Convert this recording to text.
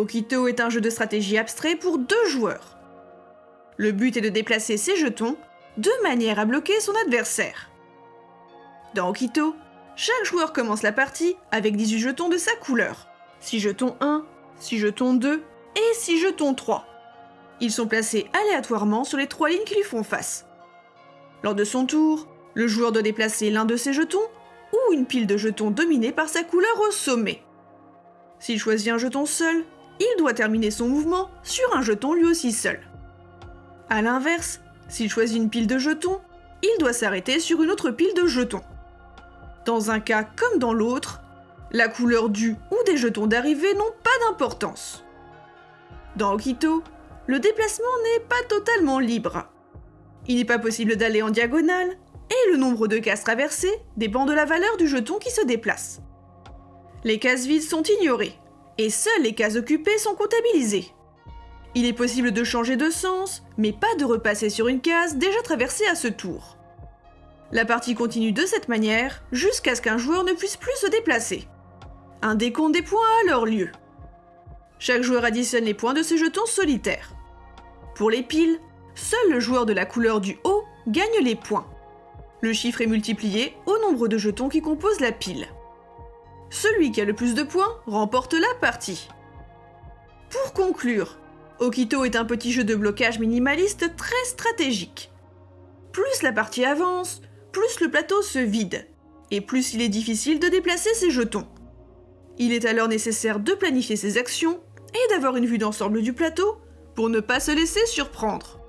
Okito est un jeu de stratégie abstrait pour deux joueurs. Le but est de déplacer ses jetons de manière à bloquer son adversaire. Dans Okito, chaque joueur commence la partie avec 18 jetons de sa couleur. 6 jetons 1, 6 jetons 2 et 6 jetons 3. Ils sont placés aléatoirement sur les trois lignes qui lui font face. Lors de son tour, le joueur doit déplacer l'un de ses jetons ou une pile de jetons dominée par sa couleur au sommet. S'il choisit un jeton seul, il doit terminer son mouvement sur un jeton lui aussi seul. A l'inverse, s'il choisit une pile de jetons, il doit s'arrêter sur une autre pile de jetons. Dans un cas comme dans l'autre, la couleur du ou des jetons d'arrivée n'ont pas d'importance. Dans Okito, le déplacement n'est pas totalement libre. Il n'est pas possible d'aller en diagonale, et le nombre de cases traversées dépend de la valeur du jeton qui se déplace. Les cases vides sont ignorées, et seules les cases occupées sont comptabilisées. Il est possible de changer de sens, mais pas de repasser sur une case déjà traversée à ce tour. La partie continue de cette manière jusqu'à ce qu'un joueur ne puisse plus se déplacer. Un décompte des points a alors lieu. Chaque joueur additionne les points de ses jetons solitaires. Pour les piles, seul le joueur de la couleur du haut gagne les points. Le chiffre est multiplié au nombre de jetons qui composent la pile. Celui qui a le plus de points remporte la partie. Pour conclure, Okito est un petit jeu de blocage minimaliste très stratégique. Plus la partie avance, plus le plateau se vide, et plus il est difficile de déplacer ses jetons. Il est alors nécessaire de planifier ses actions et d'avoir une vue d'ensemble du plateau pour ne pas se laisser surprendre.